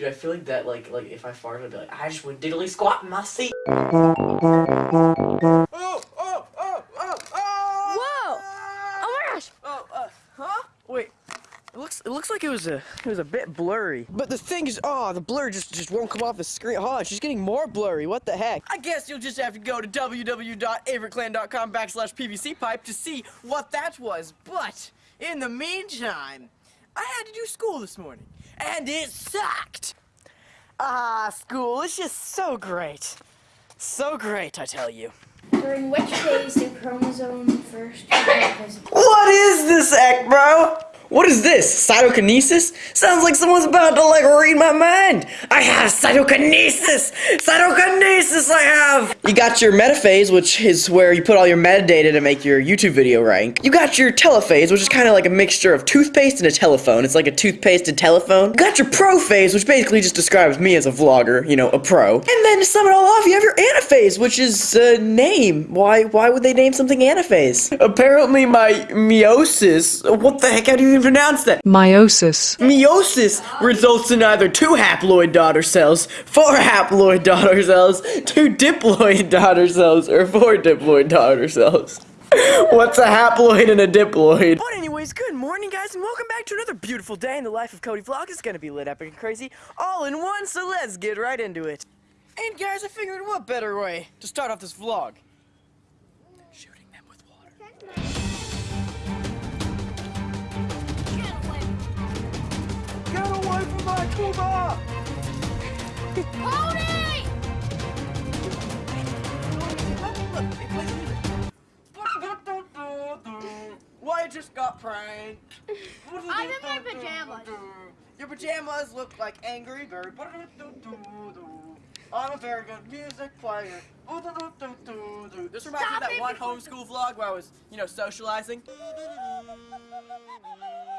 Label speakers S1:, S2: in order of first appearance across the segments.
S1: Dude, I feel like that, like, like if I farted, I'd be like, I just went diddly squat in my seat.
S2: Oh, oh, oh, oh, oh!
S3: Whoa! Oh my gosh!
S2: Oh, uh, huh? Wait. It looks, it looks like it was a, it was a bit blurry. But the thing is, oh, the blur just, just won't come off the screen. Oh, it's just getting more blurry. What the heck? I guess you'll just have to go to www.avericlan.com backslash PVC pipe to see what that was. But in the meantime, I had to do school this morning, and it sucked. Ah, school is just so great. So great, I tell you.
S4: During which days do chromosome first?
S2: What is this act, bro? What is this? Cytokinesis? Sounds like someone's about to like read my mind. I have cytokinesis! Cytokinesis I have! You got your metaphase, which is where you put all your metadata to make your YouTube video rank. You got your telephase, which is kind of like a mixture of toothpaste and a telephone. It's like a toothpaste and telephone. You got your prophase, which basically just describes me as a vlogger, you know, a pro. And then to sum it all off, you have your anaphase, which is a name. Why why would they name something anaphase? Apparently my meiosis, what the heck, how do you even pronounce that?
S5: Meiosis.
S2: Meiosis results in either two haploid daughter cells, four haploid daughter cells, two diploid daughter cells, or four diploid daughter cells. What's a haploid and a diploid? But anyways, good morning guys and welcome back to another beautiful day in the life of Cody Vlog. It's gonna be lit epic and crazy all in one, so let's get right into it. And guys, I figured what better way to start off this vlog? My tuba!
S4: Cody!
S2: Why I just got pranked?
S4: I'm in my pajamas.
S2: Your pajamas look like Angry Bird. I'm a very good music player. This reminds me of that one homeschool vlog where I was, you know, socializing.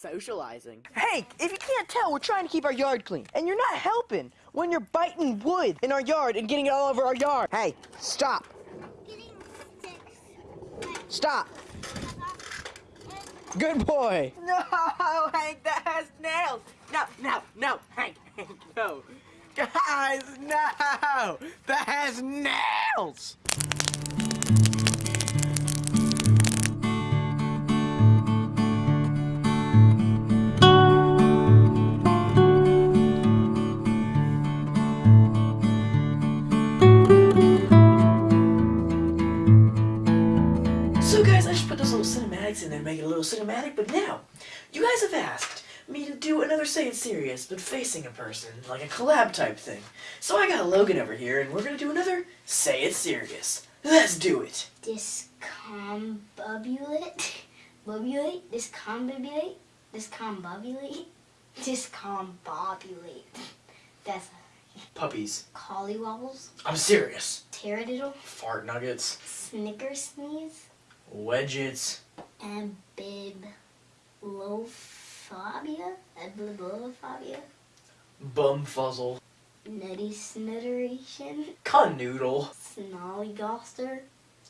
S2: Socializing. Hank, if you can't tell, we're trying to keep our yard clean. And you're not helping when you're biting wood in our yard and getting it all over our yard. Hey, stop. Stop. Good boy. No, Hank, that has nails. No, no, no, Hank, Hank, no. Guys, no. That has nails.
S1: Cinematics in there make it a little cinematic, but now, you guys have asked me to do another Say It Serious, but facing a person, like a collab type thing. So I got Logan over here, and we're gonna do another Say It Serious. Let's do it!
S4: Discombobulate? Bobulate? Discombobulate? Discombobulate? Discombobulate. That's
S1: Puppies.
S4: collywobbles,
S1: I'm serious.
S4: taradiddle,
S1: Fart nuggets.
S4: snicker sneeze,
S1: Wedgets.
S4: and bibliophobia? Bibliophobia?
S1: Bumfuzzle.
S4: Nutty snitteration,
S1: Canoodle.
S4: snollygoster,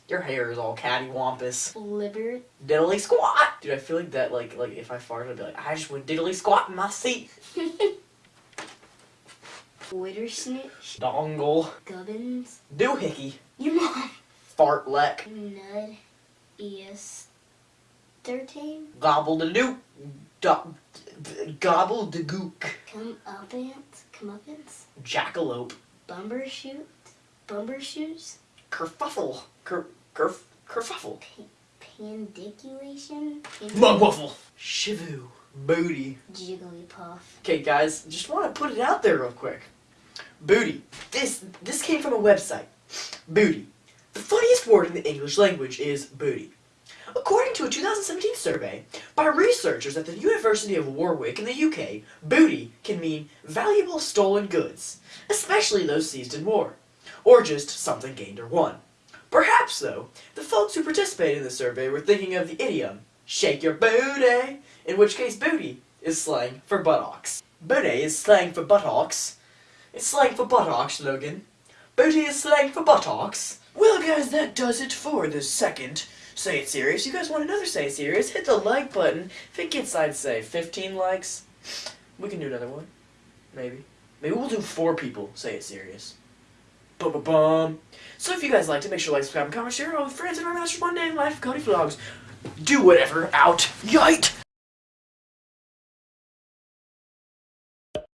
S1: Your hair is all cattywampus.
S4: libbert,
S1: Diddly squat! Dude, I feel like that, like, like if I farted, I'd be like, I just went diddly squat in my seat.
S4: wittersnitch,
S1: Dongle.
S4: gubbins,
S1: Doohickey.
S4: your mom,
S1: Fartlek.
S4: nud, es, thirteen,
S1: Gobble the. Do- gobble the gook.
S4: come uppance, comeuppance,
S1: Jackalope.
S4: bumbershoot, bumbershoes,
S1: Kerfuffle. Ker, kerf, kerfuffle.
S4: pandiculation,
S1: Mugwuffle. Shivu. Booty.
S4: jigglypuff,
S1: Okay, guys, just want to put it out there real quick. Booty. This this came from a website. Booty. The funniest word in the English language is booty. According to a 2017 survey by researchers at the University of Warwick in the UK, booty can mean valuable stolen goods, especially those seized in war, or just something gained or won. Perhaps, though, the folks who participated in the survey were thinking of the idiom, shake your booty, in which case booty is slang for buttocks. Booty is slang for buttocks. It's slang for buttocks, Logan. Booty is slang for buttocks. Well, guys, that does it for this second Say It Serious. You guys want another Say It Serious? Hit the like button. If it gets, I'd say, 15 likes, we can do another one.
S2: maybe. Maybe we'll do four people say it serious. Bum bum bum. So if you guys liked it, make sure to like, subscribe, and comment, share it all with friends, and our Master One Day in Life Cody Vlogs. Do whatever. Out. Yite!